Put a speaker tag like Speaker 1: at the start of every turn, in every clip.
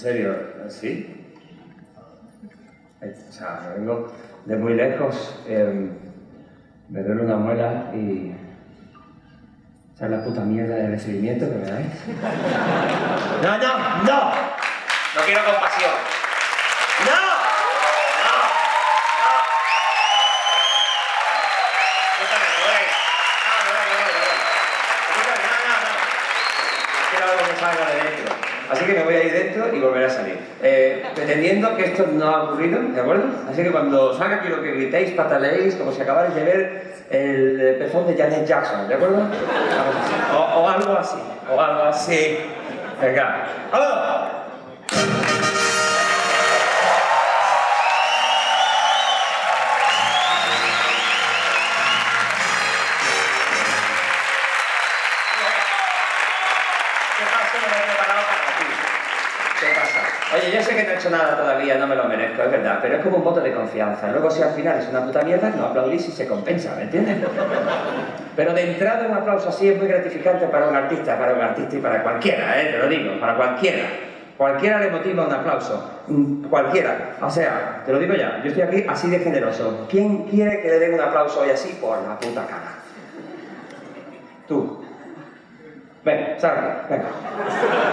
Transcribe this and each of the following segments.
Speaker 1: ¿En serio? ¿Sí? O sea, vengo de muy lejos, eh, me duele una muela y... ¿Sabes la puta mierda de recibimiento que me dais? ¡No, no, no! No quiero compasión. ¡No! Pretendiendo que esto no ha ocurrido, ¿de acuerdo? Así que cuando salga quiero que gritéis, pataleéis, como si acabarais de ver el pezón de Janet Jackson, ¿de acuerdo? O, algo así, o algo así. Venga. ¡Vamos! Nada todavía, no me lo merezco, es verdad, pero es como un voto de confianza. Luego, si al final es una puta mierda, no aplaudís y se compensa, ¿me entiendes? Pero de entrada, un aplauso así es muy gratificante para un artista, para un artista y para cualquiera, ¿eh? Te lo digo, para cualquiera. Cualquiera le motiva un aplauso. Cualquiera. O sea, te lo digo ya, yo estoy aquí así de generoso. ¿Quién quiere que le den un aplauso hoy así? Por la puta cara. Tú. Venga, aquí, venga.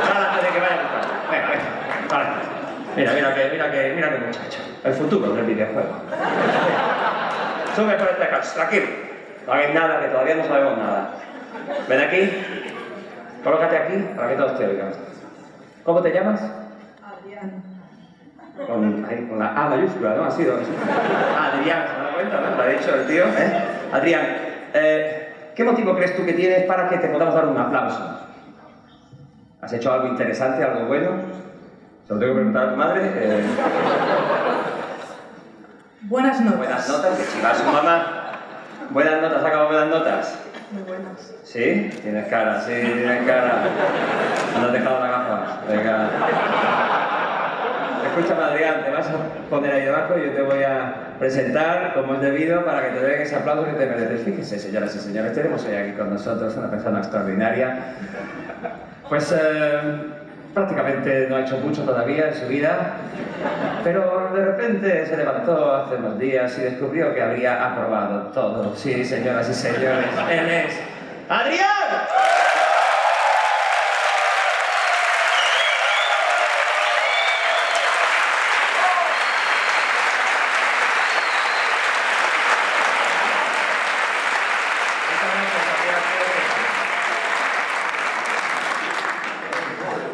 Speaker 1: Sal antes de que vaya a. Venga, venga, vale. Mira, mira que, mira que, mira que muchacho. El futuro del videojuego. Sube por este caso, tranquilo. No hagáis nada, que todavía no sabemos nada. Ven aquí. Colócate aquí para que todos te oigan. ¿Cómo te llamas?
Speaker 2: Adrián.
Speaker 1: Con, ahí, con la A mayúscula, ¿no? Ha sido. Adrián, ¿se da cuenta? ¿no? Lo ha dicho el tío, ¿eh? Adrián, eh, ¿qué motivo crees tú que tienes para que te podamos dar un aplauso? ¿Has hecho algo interesante, algo bueno? ¿Se lo tengo que preguntar a tu madre? Eh,
Speaker 2: Buenas noches.
Speaker 1: buenas notas, que chiva su mamá. Buenas notas, ¿has acabado buenas notas?
Speaker 2: Muy buenas.
Speaker 1: ¿Sí? Tienes cara, sí, tienes cara. No has dejado la gafa. Venga. Escúchame, Adrián, te vas a poner ahí debajo y yo te voy a presentar como es debido para que te den ese aplauso que te mereces. Fíjense, señoras y señores, tenemos hoy aquí con nosotros una persona extraordinaria. Pues eh, prácticamente no ha hecho mucho todavía en su vida, pero de repente se levantó hace unos días y descubrió que habría aprobado todo. Sí, señoras y señores, él es Adrián.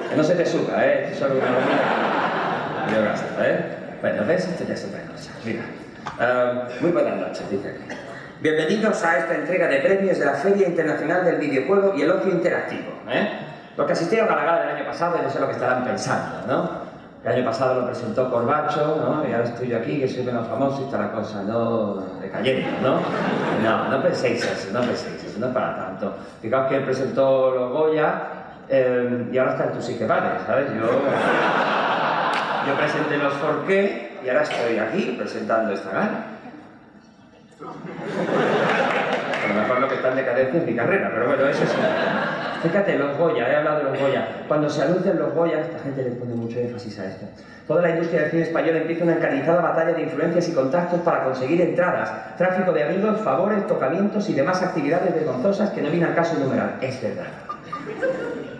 Speaker 1: Que no se te suba, solo una. Yo gasto, ¿eh? Bueno, ¿ves? Esto ya es otra cosa. Mira. Ah, muy buenas noches, dice aquí. Bienvenidos a esta entrega de premios de la Feria Internacional del Videojuego y el Ocio Interactivo, ¿eh? Los que asistieron a la gala del año pasado, yo sé lo que estarán pensando, ¿no? El año pasado lo presentó Corbacho, ¿no? Y ahora estoy yo aquí, que soy menos famoso y está la cosa, ¿no? Decayendo, ¿no? No, no penséis eso, no penséis eso, no es para tanto. Fijaos que él presentó los Goya eh, y ahora está en tus sí que vale, ¿sabes? Yo, yo presenté los Forqué y ahora estoy aquí presentando esta gala. A lo mejor lo que está en decadencia es mi carrera, pero bueno, eso es... Fíjate, los Goya, he hablado de los Goya. Cuando se anuncian los Goya, esta gente le pone mucho énfasis a esto. Toda la industria del cine español empieza una encarnizada batalla de influencias y contactos para conseguir entradas, tráfico de amigos, favores, tocamientos y demás actividades vergonzosas que no viene al caso enumerar. Es verdad.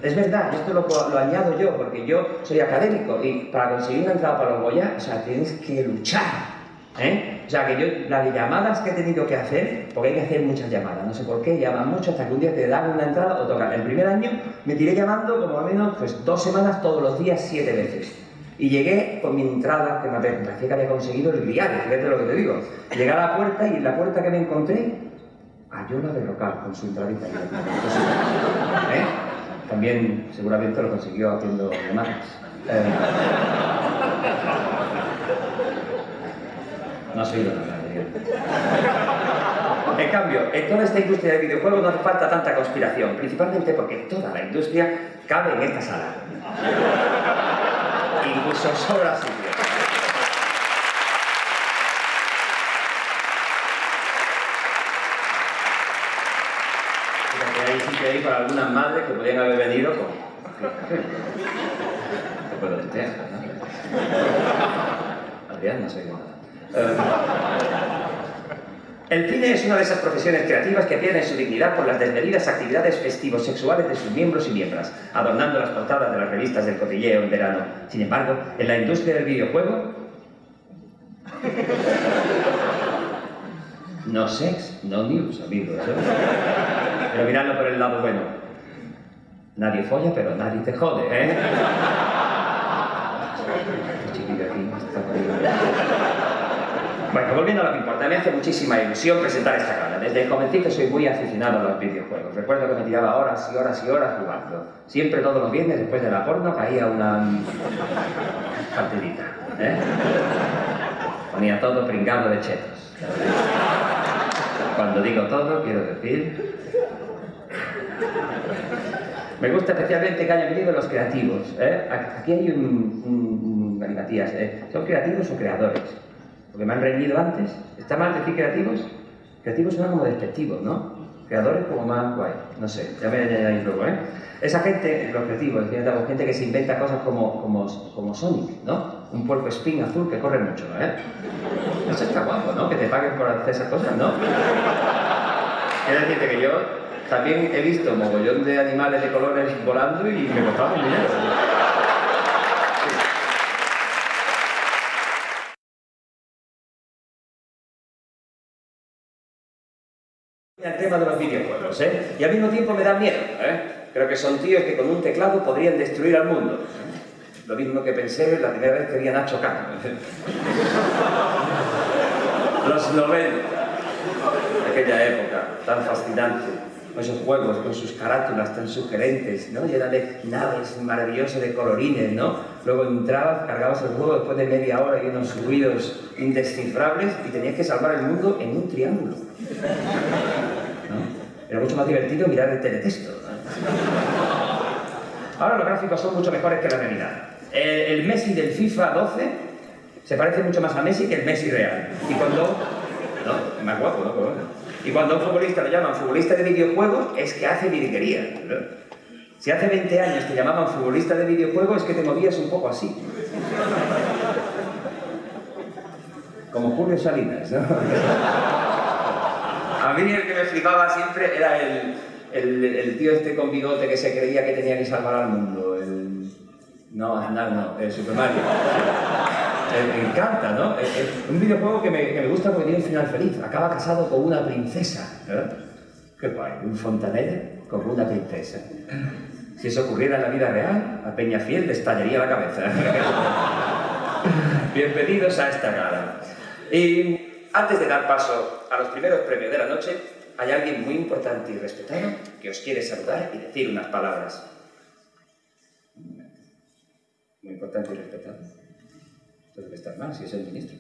Speaker 1: Es verdad, esto lo, lo añado yo, porque yo soy académico y para conseguir una entrada para los Goya, o sea, tienes que luchar. ¿Eh? O sea, que yo, las llamadas que he tenido que hacer, porque hay que hacer muchas llamadas, no sé por qué, llaman mucho hasta que un día te dan una entrada o tocan. El primer año me tiré llamando como al menos pues, dos semanas todos los días, siete veces. Y llegué con mi entrada, que me parecía que había conseguido el diario, fíjate lo que te digo. Llegué a la puerta y en la puerta que me encontré, a Yola de Rocal, con su entradita. ¿Eh? También seguramente lo consiguió haciendo llamadas. Eh, no ha sido nada. En cambio, en toda esta industria de videojuegos no hace falta tanta conspiración, principalmente porque toda la industria cabe en esta sala. Incluso sobra sitio. Ahí para algunas madres que podrían haber venido con... te puedo decir, ¿no? Adrián, no nada. Eh, el cine es una de esas profesiones creativas que pierden su dignidad por las desmedidas actividades festivos sexuales de sus miembros y miembros, adornando las portadas de las revistas del cotilleo en verano. Sin embargo, en la industria del videojuego... No sex, no news, amigos. ¿eh? Pero miradlo por el lado bueno. Nadie folla, pero nadie te jode, ¿eh? Este bueno, volviendo a lo que importa, me hace muchísima ilusión presentar esta gala. Desde jovencito soy muy aficionado a los videojuegos. Recuerdo que me tiraba horas y horas y horas jugando. Siempre todos los viernes, después de la porno, caía una partidita. ¿eh? Ponía todo pringado de chetos. Cuando digo todo, quiero decir... Me gusta especialmente que hayan venido los creativos. ¿eh? Aquí hay un... un, ¿eh? ¿Son creativos o creadores? porque me han reñido antes. ¿Está mal decir creativos? Creativos suena como despectivos, ¿no? Creadores como más guay, no sé, ya me añadiré luego, ¿eh? Esa gente, los creativos, gente que se inventa cosas como, como, como Sonic, ¿no? Un puerco spin azul que corre mucho, ¿eh? Eso está guapo, ¿no? Que te paguen por hacer esas cosas, ¿no? Quiero decirte que yo también he visto mogollón de animales de colores volando y me costaba dinero. el tema de los videojuegos, ¿eh? Y al mismo tiempo me da miedo, ¿eh? Creo que son tíos que con un teclado podrían destruir al mundo. Lo mismo que pensé la primera vez que vi a Nacho Cano. los 90, aquella época tan fascinante esos juegos con sus carátulas tan sugerentes, ¿no? Llena de naves maravillosas de colorines, ¿no? Luego entrabas, cargabas el juego después de media hora y unos ruidos indescifrables y tenías que salvar el mundo en un triángulo. Era mucho más divertido mirar el teletexto. Ahora los gráficos son mucho mejores que la realidad. El, Messi del FIFA 12 se parece mucho más a Messi que el Messi real. Y cuando... No, es más guapo, ¿no? Y cuando a un futbolista lo llaman futbolista de videojuegos, es que hace virguería. Si hace 20 años te llamaban futbolista de videojuegos, es que te movías un poco así. Como Julio Salinas, ¿no? A mí el que me flipaba siempre era el, el, tío este con bigote que se creía que tenía que salvar al mundo. No, no, no, el Super Mario. Eh, me encanta, ¿no? Es, un videojuego que me, que me, gusta porque tiene un final feliz. Acaba casado con una princesa. ¿eh? Qué guay, un fontanero con una princesa. Si eso ocurriera en la vida real, a Peñafiel le estallaría la cabeza. Bienvenidos a esta gala. Y antes de dar paso a los primeros premios de la noche, hay alguien muy importante y respetado que os quiere saludar y decir unas palabras. Muy importante y respetado. Esto debe estar mal, si es el ministro.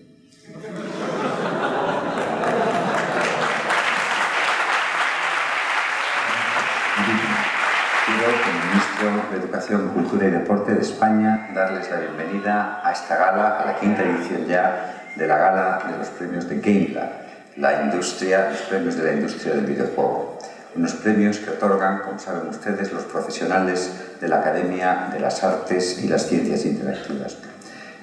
Speaker 3: Quiero, como ministro de Educación, Cultura y Deporte de España, darles la bienvenida a esta gala, a la quinta edición ya de la gala de los premios de GameLab, la industria, los premios de la industria del videojuego. Unos premios que otorgan, como saben ustedes, los profesionales de la Academia de las Artes y las Ciencias Interactivas.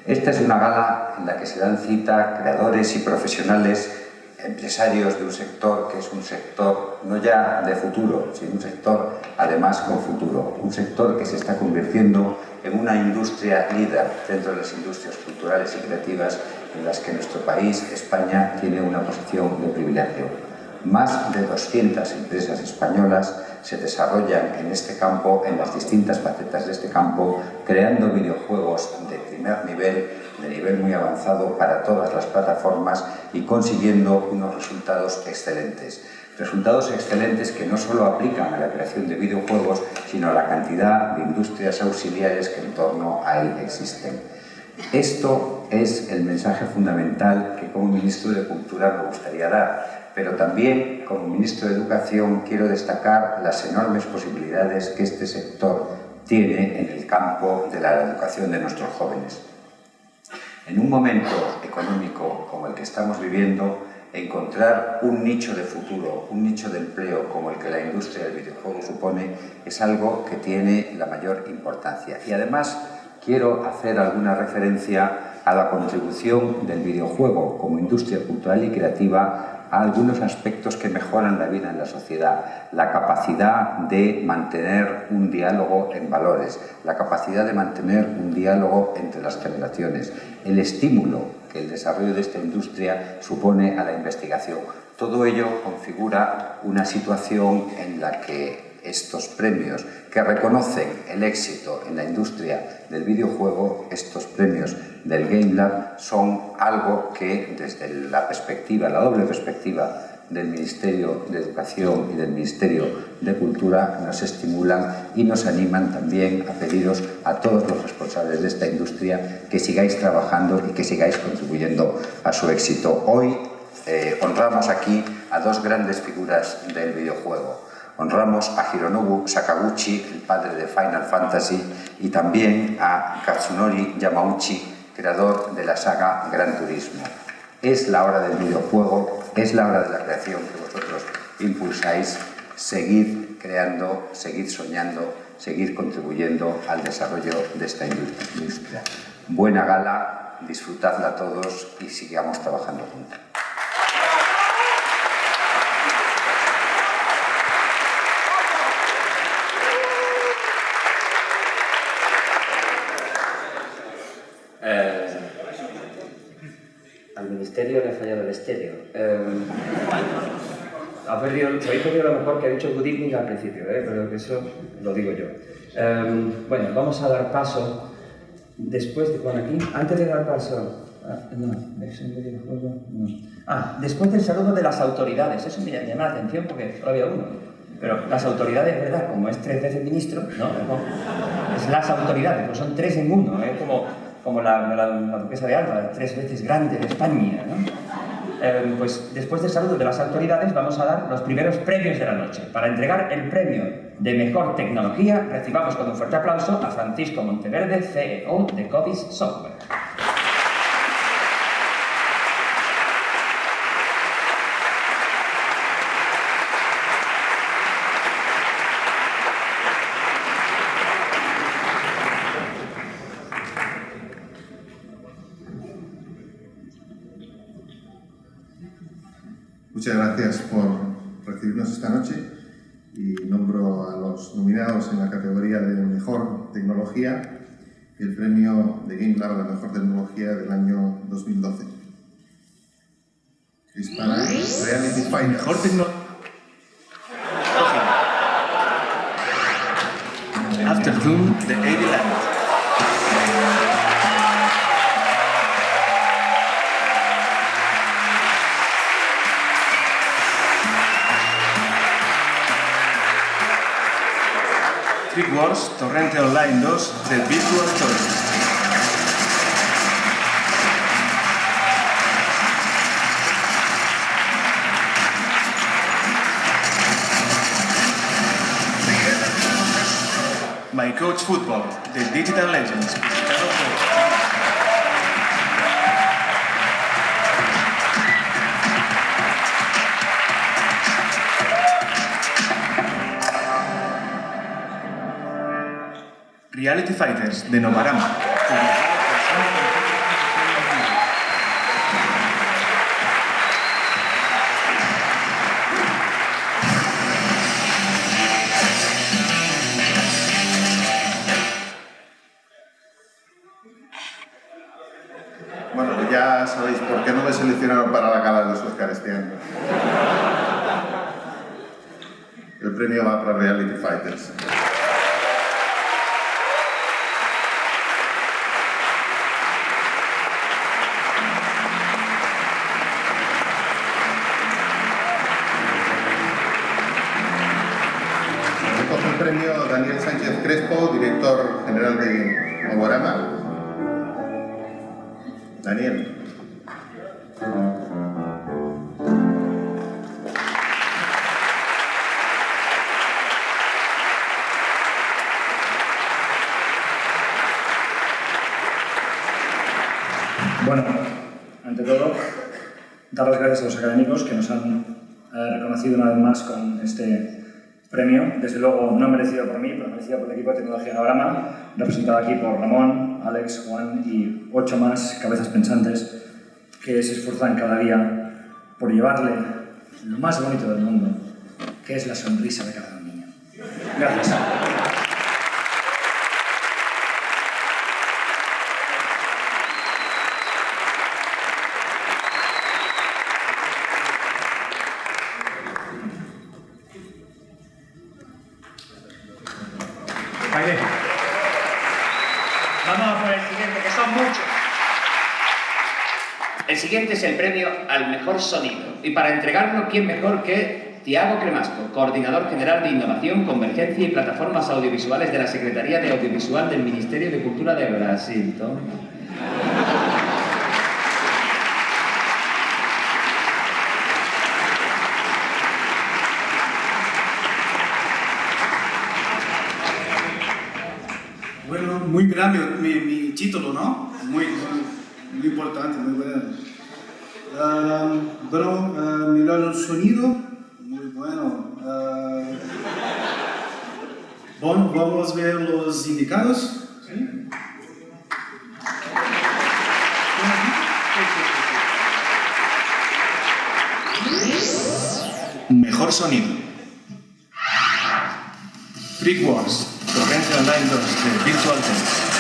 Speaker 3: Esta es una gala en la que se dan cita creadores y profesionales, empresarios de un sector que es un sector no ya de futuro, sino un sector además con futuro, un sector que se está convirtiendo en una industria líder dentro de las industrias culturales y creativas en las que nuestro país, España, tiene una posición de privilegio. Más de 200 empresas españolas se desarrollan en este campo, en las distintas facetas de este campo, creando videojuegos de primer nivel, de nivel muy avanzado para todas las plataformas y consiguiendo unos resultados excelentes. Resultados excelentes que no solo aplican a la creación de videojuegos, sino a la cantidad de industrias auxiliares que en torno a él existen. Esto es el mensaje fundamental que como Ministro de Cultura me gustaría dar pero también como ministro de Educación quiero destacar las enormes posibilidades que este sector tiene en el campo de la educación de nuestros jóvenes. En un momento económico como el que estamos viviendo, encontrar un nicho de futuro, un nicho de empleo como el que la industria del videojuego supone, es algo que tiene la mayor importancia. Y además, quiero hacer alguna referencia a la contribución del videojuego como industria cultural y creativa algunos aspectos que mejoran la vida en la sociedad, la capacidad de mantener un diálogo en valores, la capacidad de mantener un diálogo entre las generaciones, el estímulo que el desarrollo de esta industria supone a la investigación. Todo ello configura una situación en la que estos premios que reconocen el éxito en la industria del videojuego, estos premios del Game Lab, son algo que desde la perspectiva, la doble perspectiva del Ministerio de Educación y del Ministerio de Cultura nos estimulan y nos animan también a pediros a todos los responsables de esta industria que sigáis trabajando y que sigáis contribuyendo a su éxito. Hoy eh, honramos aquí a dos grandes figuras del videojuego Honramos a Hironobu Sakaguchi, el padre de Final Fantasy, y también a Katsunori Yamauchi, creador de la saga Gran Turismo. Es la hora del videojuego, es la hora de la creación que vosotros impulsáis, seguir creando, seguir soñando, seguir contribuyendo al desarrollo de esta industria. Buena gala, disfrutadla todos y sigamos trabajando juntos.
Speaker 1: Le ha fallado el estéreo. Eh, ha perdido, habéis perdido lo mejor que ha dicho Good Evening al principio, ¿eh? pero eso lo digo yo. Eh, bueno, vamos a dar paso, después de, bueno, aquí, antes de dar paso, ah, no, Ah, después del saludo de las autoridades, eso me llama la atención porque solo había uno. Pero las autoridades, ¿verdad? Como es tres veces ministro, ¿no? Es las autoridades, pues son tres en uno, ¿eh? Como como la, la, duquesa de Alba, tres veces grande de España. Eh, pues después del saludo de las autoridades vamos a dar los primeros premios de la noche. Para entregar el premio de Mejor Tecnología recibamos con un fuerte aplauso a Francisco Monteverde, CEO de Cobis Software.
Speaker 4: Gracias por recibirnos esta noche y nombro a los nominados en la categoría de Mejor Tecnología y el premio de Game Lab a la Mejor Tecnología del año 2012. Hispana Reality Finder. Mejor Tecnología.
Speaker 5: Afternoon, the 80 Trick Wars Torrente Online 2 del Virtual Choice. My Coach Football, The Digital Legends, Fighters de Novarama.
Speaker 4: Crespo, director general de Aguarama. Daniel.
Speaker 6: Bueno, ante todo, dar las gracias a los académicos que nos han eh, reconocido una vez más con este desde luego no merecido por mí, pero merecido por el equipo de tecnología Navarama, representado aquí por Ramón, Alex, Juan y ocho más cabezas pensantes que se esfuerzan cada día por llevarle lo más bonito del mundo, que es la sonrisa de cada niño. Gracias.
Speaker 7: Mejor sonido. Y para entregarlo, ¿quién mejor que Tiago Cremasco, coordinador general de Innovación, Convergencia y Plataformas Audiovisuales de la Secretaría de Audiovisual del Ministerio de Cultura de Brasil?
Speaker 8: Bueno, muy grande mi, mi título, ¿no? Muy importante, muy bueno. Ah, bueno, ah, melhor sonido, muy bueno. Ah, bueno, vamos a ver los indicados. ¿sí? Mejor sonido. Freak Wars, Torrente Online 2 de Virtual Tennis.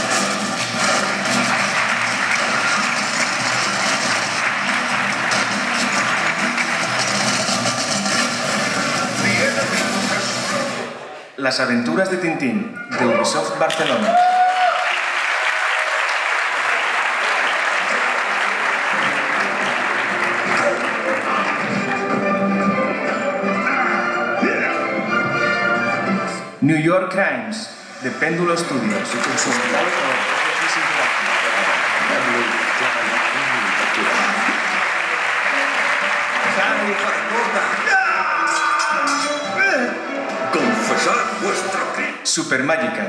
Speaker 8: Las aventuras de Tintín, de Ubisoft Barcelona. New York Crimes, de Péndulo Studios. Super Magical,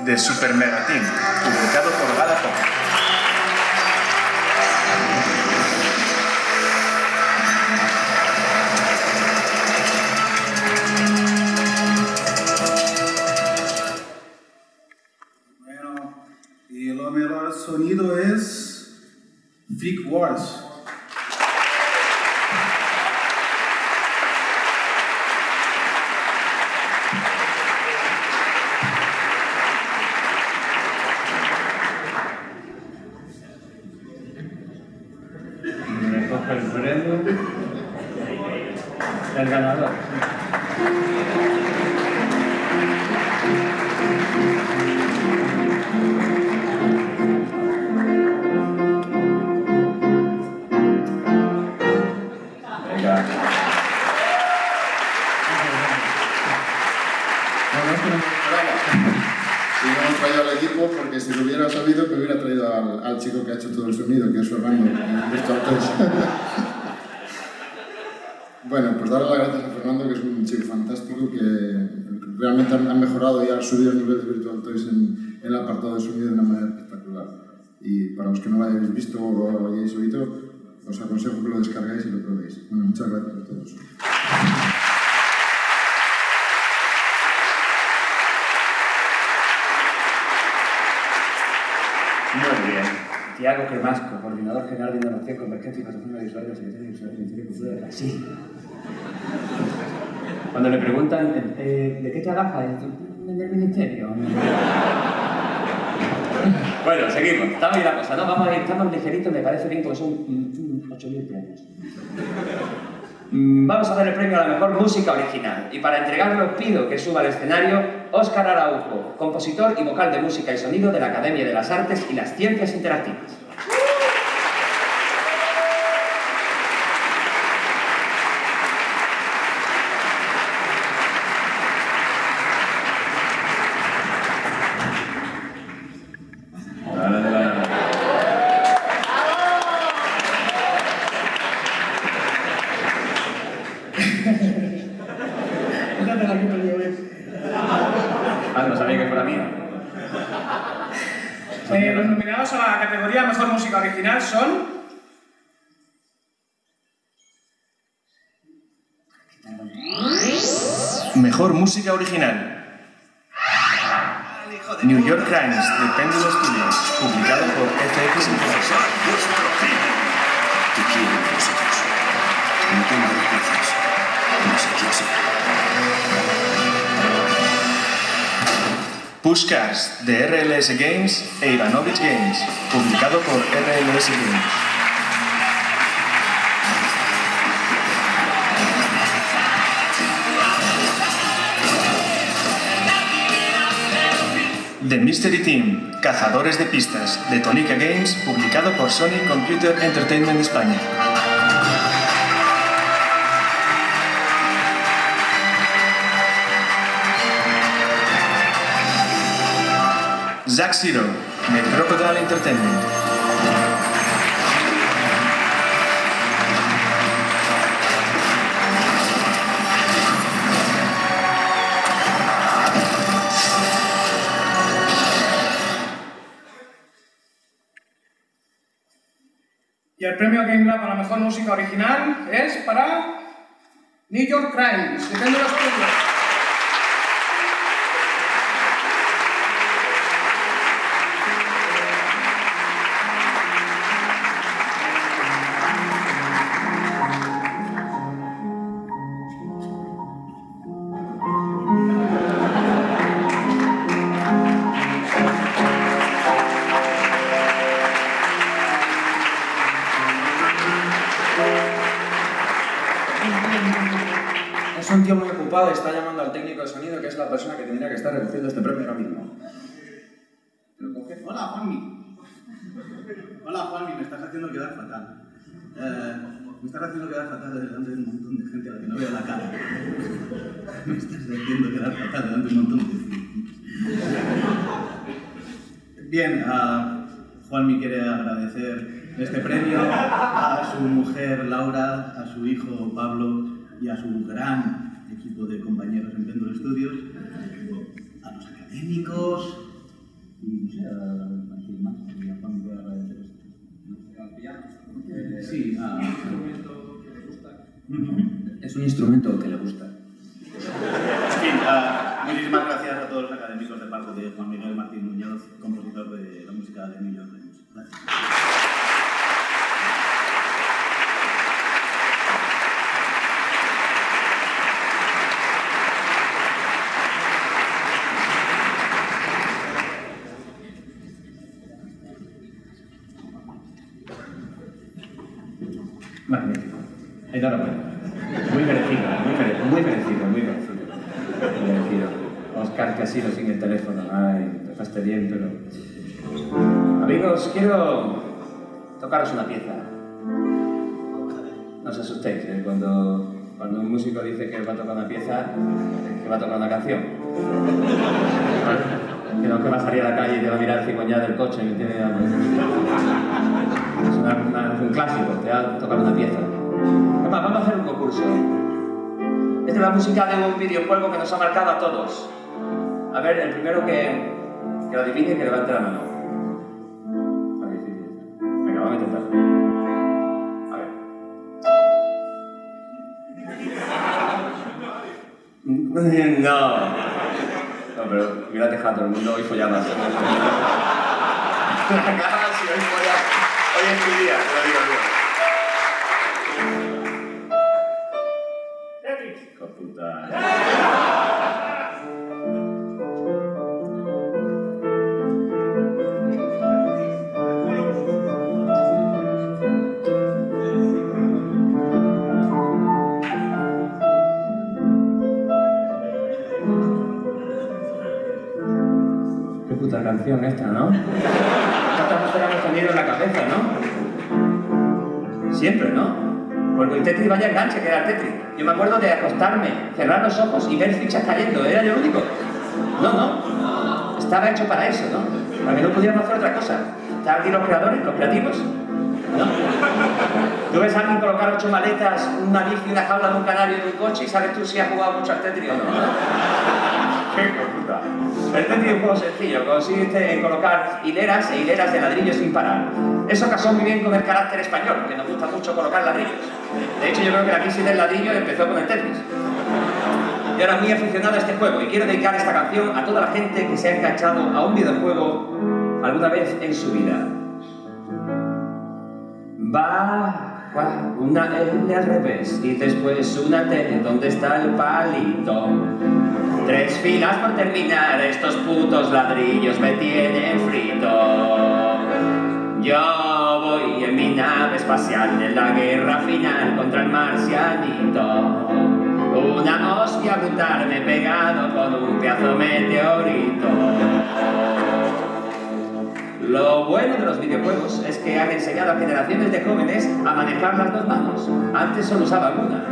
Speaker 8: de Super publicado por Galapagos.
Speaker 9: Aconsejo que lo descarguéis y lo probéis. Bueno, muchas gracias a todos.
Speaker 1: Muy bien. Tiago Cremasco, coordinador general de Innovación, Convergencia y Visual de Secretaría de del Ministerio de Cultura de Brasil. Cuando le preguntan, eh, ¿de qué te agafa? Del ministerio. bueno, seguimos. Estamos ahí la cosa, ¿no? Vamos estamos ligeritos, me parece bien, porque son 8.000 premios. Mm, Vamos a dar el premio a la mejor música original. Y para entregarlo pido que suba al escenario Óscar Araujo, compositor y vocal de música y sonido de la Academia de las Artes y las Ciencias Interactivas. Ah, no sabía que fuera mía.
Speaker 10: Eh, los nominados a la categoría Mejor Música Original son...
Speaker 8: Mejor original.
Speaker 11: New York Crimes de Pendulo Studios, publicado por FX
Speaker 12: sea.
Speaker 11: Pushcars de RLS Games e Ivanovich Games, publicado por RLS Games. The Mystery Team, Cazadores de Pistas, de Tonica Games, publicado por Sony Computer Entertainment España. Zack Zero, de Entertainment.
Speaker 10: Premio Game Lab a la mejor música original es para New York Crimes.
Speaker 5: Me estás haciendo quedar fatal delante de un montón de gente a la que no veo la cara. Me estás haciendo quedar fatal delante de un montón de Bien, a Juanmi quiere agradecer este premio a su mujer Laura, a su hijo Pablo y a su gran equipo de compañeros en Pendle Studios, a los académicos y no sé, a, Sí, a...
Speaker 13: Es un instrumento que le gusta.
Speaker 5: En fin, ah, muchísimas gracias a todos los académicos de parte de Juan Miguel Martín Muñoz, compositor de la música de New York. Gracias.
Speaker 1: Magnífico. Enhorabuena. Muy merecido, muy merecido, muy merecido, muy merecido. Muy merecido. Oscar Casino sin el teléfono. Ay, te fastidié, pero... Amigos, quiero tocaros una pieza. No os asustéis, ¿eh? cuando, cuando un músico dice que va a tocar una pieza, que va a tocar una canción. Que no que va a salir a la calle y te va a mirar el cigüeñal del coche, ¿me entiendes? Es un clásico, te va a tocar una pieza. Vamos a hacer un concurso. Esta es la música de un videojuego que nos ha marcado a todos. A ver, el primero que, que lo adivine, que levante la mano. Venga, vamos a intentar. A ver. No. No, pero hubiera dejado a todo el mundo hoy follaba. claro, si hoy folla. Hoy es mi día, te lo digo yo. Hijo de puta. Tetris vaya enganche que era el Tetris. Yo me acuerdo de acostarme, cerrar los ojos y ver fichas cayendo. Era yo el único. No, no. Estaba hecho para eso, ¿no? Para que no pudiéramos hacer otra cosa. Estaban aquí los creadores, los creativos. ¿No? Tú ves a alguien colocar ocho maletas, una bici, una jaula de un canario en un coche y sabes tú si has jugado mucho al Tetris o no. ¡Qué! El Tetris es un juego sencillo, consiste en colocar hileras e hileras de ladrillos sin parar. Eso casó muy bien con el carácter español, que nos gusta mucho colocar ladrillos. De hecho, yo creo que la crisis del ladrillo empezó con el Tetris. y ahora muy aficionado a este juego y quiero dedicar esta canción a toda la gente que se ha enganchado a un videojuego alguna vez en su vida. Baja una L al revés y después una T donde está el palito. Tres filas por terminar, estos putos ladrillos me tienen frito. Yo voy en mi nave espacial en la guerra final contra el marcianito. Una hostia brutal me he pegado con un pedazo meteorito. Lo bueno de los videojuegos es que han enseñado a generaciones de jóvenes a manejar las dos manos. Antes solo usaba una.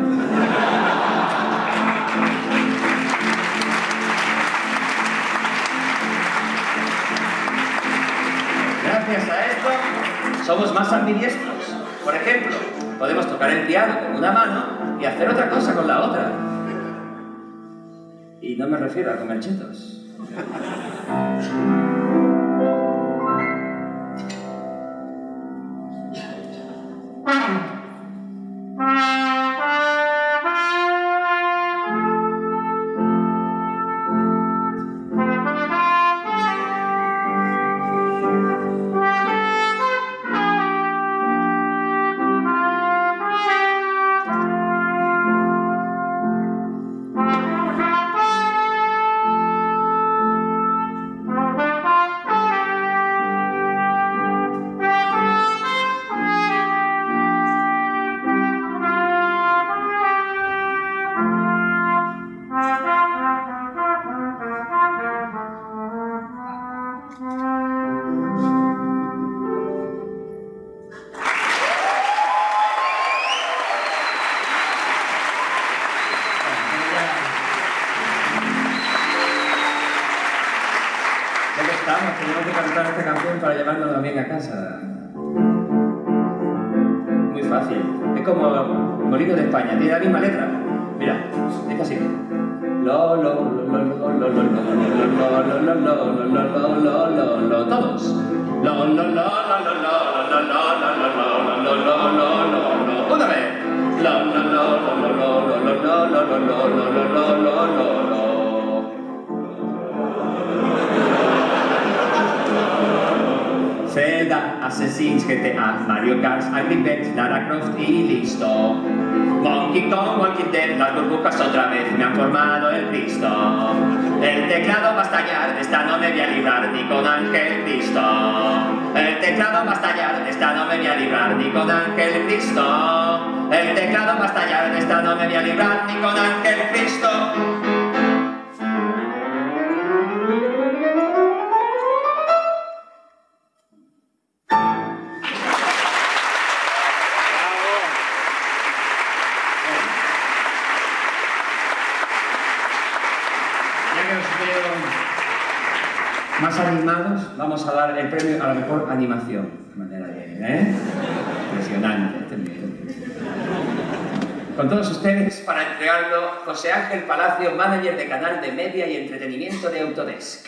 Speaker 1: Gracias a somos más ambidiestros. Por ejemplo, podemos tocar el piano con una mano y hacer otra cosa con la otra. Y no me refiero a comer chetos. esta canción para llevarnos también a casa. Muy fácil. Es como Molino de España, tiene la misma letra. Mira, es así. Lo, lo, lo, lo, lo, lo, lo, lo, lo, lo, lo, lo, lo, lo, lo, lo, lo, todos. Lo, lo, lo, lo, lo, lo, lo, lo, lo, lo, lo, lo, lo, lo. Lo, lo, lo, lo, lo, lo, lo, lo, lo, lo, lo, lo, lo, lo, Zelda, Assassin's, GTA, Mario Kart, Angry Birds, Lara Croft y listo. Monkey Kong, Walking Dead, las burbujas otra vez me han formado el Cristo. El teclado va a estallar, esta no me voy a librar ni con Ángel Cristo. El teclado va a estallar, esta no me voy a librar ni con Ángel Cristo. El teclado va a estallar, esta no me voy a librar ni con Ángel Cristo. Animados, vamos a dar el premio a la mejor animación. De manera de, ¿eh? Impresionante. este. Con todos ustedes, para entregarlo, José Ángel Palacio, manager de canal de media y entretenimiento de Autodesk.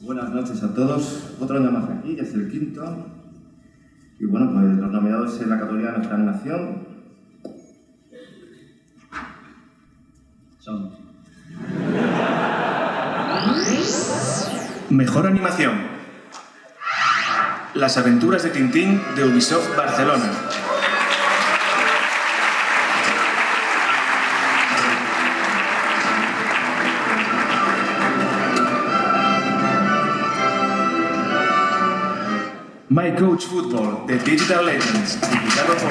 Speaker 14: Buenas noches a todos. Otro año más aquí, ya es el quinto. Y bueno, pues los nominados en la categoría de nuestra animación
Speaker 1: son
Speaker 11: Mejor animación. Las aventuras de Tintín de Ubisoft Barcelona. My Coach Football de Digital Legends, publicado por.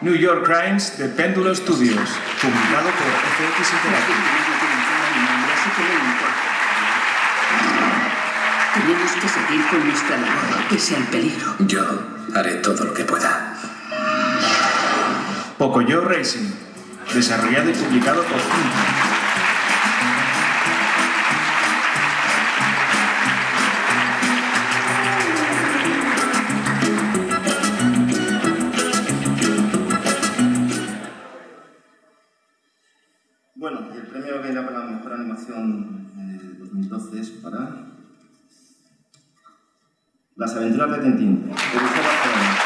Speaker 11: New York Crimes de Péndulo Studios, publicado por FX Interactive.
Speaker 15: Tenemos que seguir con nuestra labor, pese al peligro.
Speaker 12: Yo haré todo lo que pueda.
Speaker 11: Pocoyo Racing, desarrollado y publicado por
Speaker 16: Finta. Bueno, el
Speaker 17: premio Vela para la mejor animación en el 2012 es para... Las aventuras de Tintín, de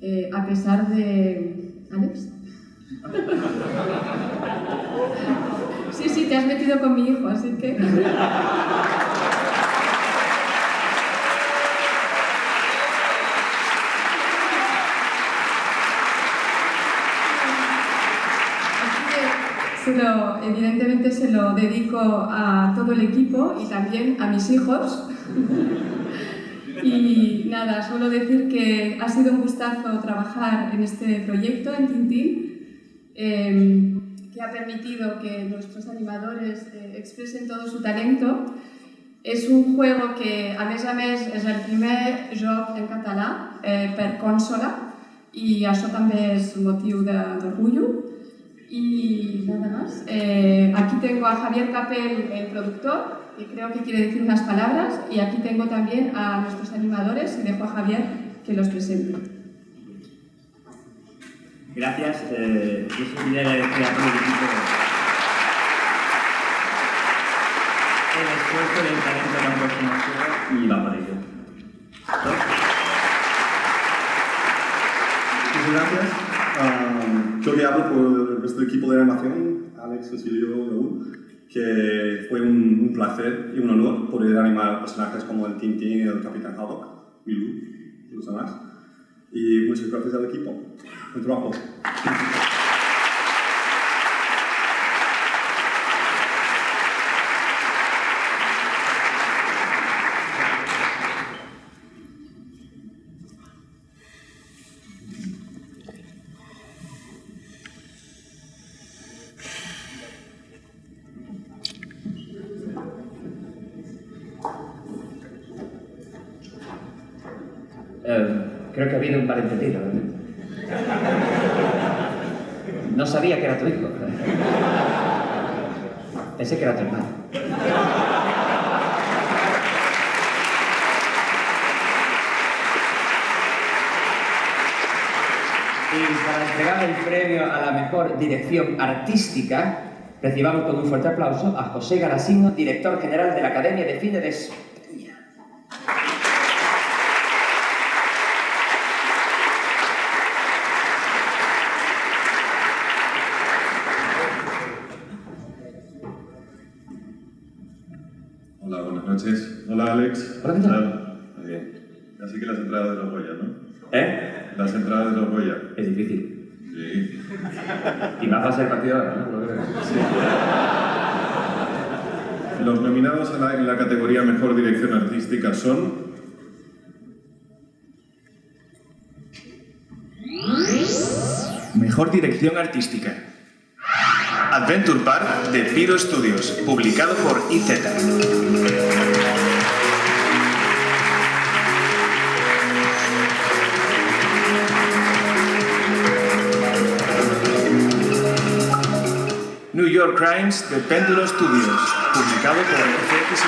Speaker 17: eh, a pesar de... ¿Alex? Sí, sí, te has metido con mi hijo, así que... Se lo- evidentemente se lo dedico a todo el equipo y también a mis hijos. Y nada, solo decir que ha sido un gustazo trabajar en este proyecto, en Tintín, eh, que ha permitido que nuestros animadores eh, expresen todo su talento. És un juego que, a més a més, és el primer joc en català eh, per consola i això també és motiu d'orgullo. Y nada más. Eh, aquí tengo a Javier Capel, el productor, que creo que quiere decir unas palabras. Y aquí tengo también a nuestros animadores y dejo a Javier que los presente.
Speaker 18: Gracias. Eh, yo seguiré agradecer a todo el equipo el esfuerzo y el talento que han puesto en juego y va por ello.
Speaker 19: Muchas gracias. Ah, yo que hablo por el resto del equipo de animación, Alex, Cecilio, Raúl, que fue un, un placer y un honor poder animar personajes como el Tintín y el Capitán Haddock, Milú y los demás. Y muchas gracias al equipo. Buen trabajo.
Speaker 1: Artística, recibamos con un fuerte aplauso a José Garasino, director general de la Academia de Cine de España.
Speaker 20: Hola, buenas noches. Hola, Alex.
Speaker 1: Hola, ¿qué tal?
Speaker 20: Muy bien. Así que las entradas de los Goya, ¿no?
Speaker 1: ¿Eh?
Speaker 20: Las entradas de los Goya.
Speaker 1: Es difícil.
Speaker 20: Sí.
Speaker 1: Y más fácil el partido ahora, ¿no? Lo creo.
Speaker 20: Los nominados a la- en la categoría Mejor Dirección Artística son...
Speaker 21: Mejor dirección artística. Adventure Park de Piro Studios, publicado por IZ. York Crimes de Péndulo Studios, publicado por FX.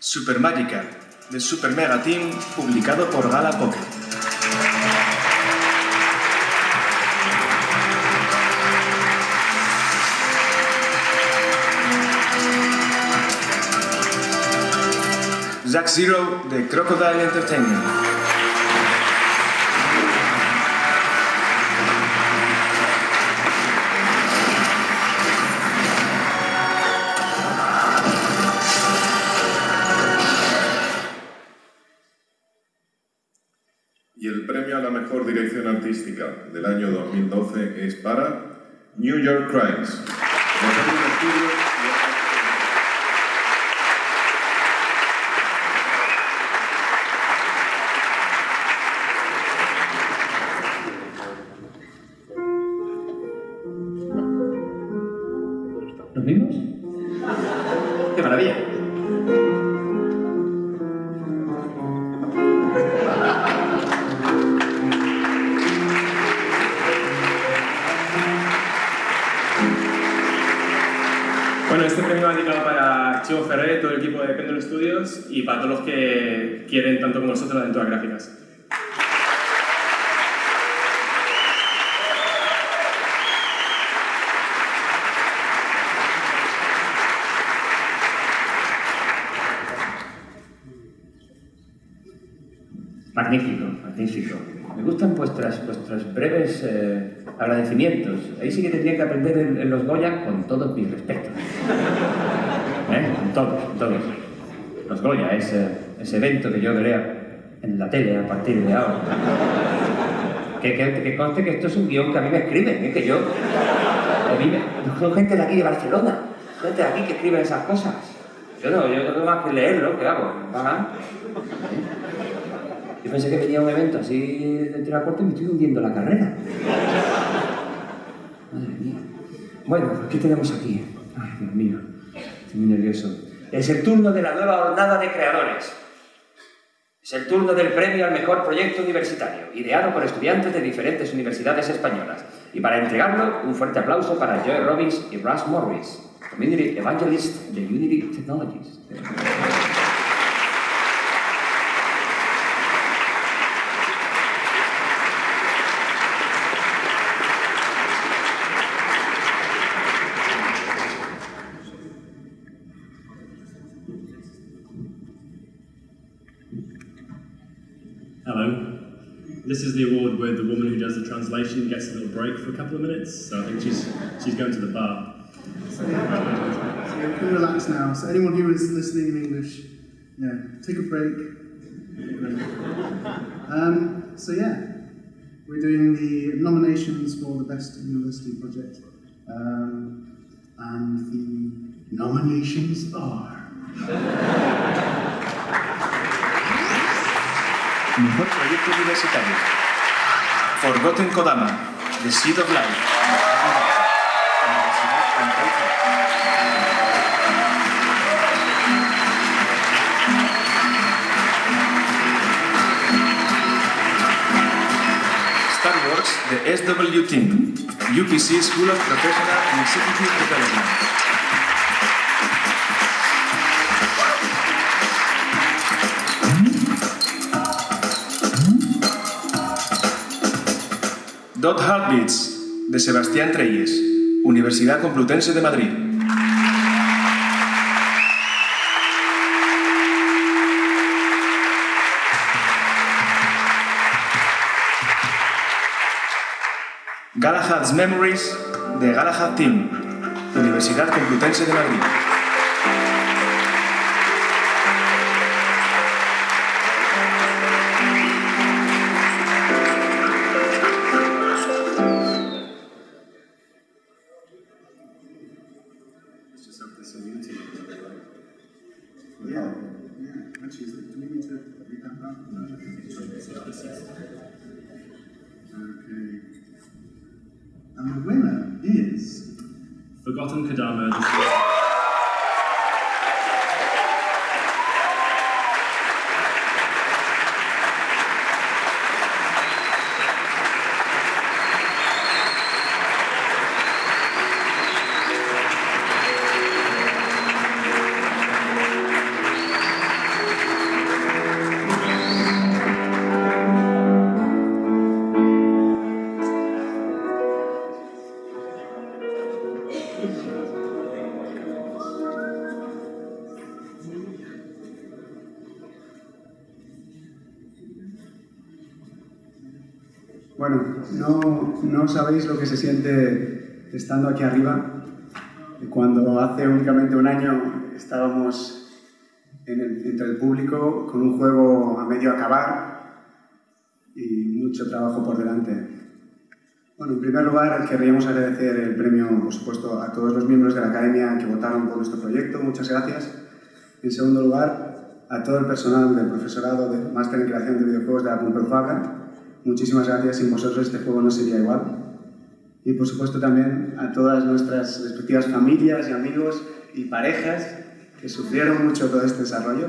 Speaker 21: Super Magica de Super Mega Team, publicado por Gala Pocket. Zack Zero de Crocodile Entertainment.
Speaker 20: Y el premio a la Mejor Dirección Artística del año 2012 es para New York Crimes.
Speaker 21: Este premio dedicado para Chivo Ferrer, todo el equipo de Pendle Studios y para todos los que quieren, tanto como nosotros, las aventuras gráficas.
Speaker 1: Magnífico, magnífico. Me gustan vuestras, vuestros breves eh, agradecimientos. Ahí sí que tendría que aprender en, los Goya con todos mis respetos. ¿Eh? Con todos, con todos. Los Goya, ese, ese evento que yo veré en la tele a partir de ahora. Que, que, que conste que esto es un guion que a mí me escriben, ¿eh? que yo... Son gente de aquí de Barcelona, gente de aquí que escribe esas cosas. Yo no, yo no tengo más que leerlo, ¿qué hago? Ajá. Yo pensé que venía un evento así de tirar corto y me estoy hundiendo la carrera. Madre mía. Bueno, ¿qué tenemos aquí? Ay, Dios mío, estoy muy nervioso. Es el turno de la nueva jornada de creadores. Es el turno del premio al mejor proyecto universitario, ideado por estudiantes de diferentes universidades españolas. Y para entregarlo, un fuerte aplauso para Joy Robbins y Russ Morris, Community Evangelist de Unity Technologies.
Speaker 21: This is the award where the woman who does the translation gets a little break for a couple of minutes. So I think she's she's going to the bar.
Speaker 22: So you can relax now. So anyone who is listening in English, yeah, take a break. Um, so yeah, we're doing the nominations for the best university project, um, and the nominations are.
Speaker 21: Mejor proyecto universitario. Forgotten Kodama, The Seed of Life. Star Wars, The SW Team, UPC School of Professional and Executive Development. Dot Heartbeats, de Sebastián Treyes, Universidad Complutense de Madrid. Galahad's Memories, de Galahad Team, Universidad Complutense de Madrid.
Speaker 22: Bueno, no, no sabéis lo que se siente estando aquí arriba. Cuando hace únicamente un año estábamos entre el público con un juego a medio acabar y mucho trabajo por delante. Bueno, en primer lugar, querríamos agradecer el premio, por supuesto, a todos los miembros de la Academia que votaron por nuestro proyecto. Muchas gracias. En segundo lugar, a todo el personal del profesorado del Máster en Creación de Videojuegos de la Pompeu Fabra. Muchísimas gracias. Sin vosotros este juego no sería igual. Y por supuesto también a todas nuestras respectivas familias y amigos y parejas que sufrieron mucho todo este desarrollo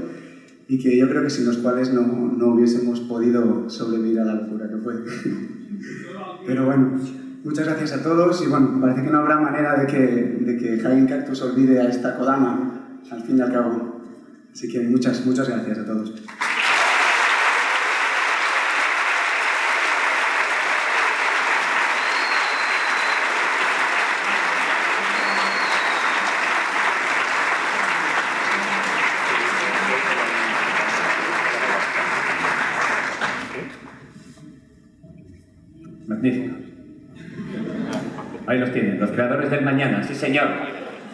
Speaker 22: y que yo creo que sin los cuales no, no hubiésemos podido sobrevivir a la locura que fue. Pero bueno, muchas gracias a todos y bueno, parece que no habrá manera de que, de que Cactus olvide a esta Kodama, al fin y al cabo. Así que muchas, muchas gracias a todos.
Speaker 23: Magnífico. Ahí los creadores del mañana, sí señor.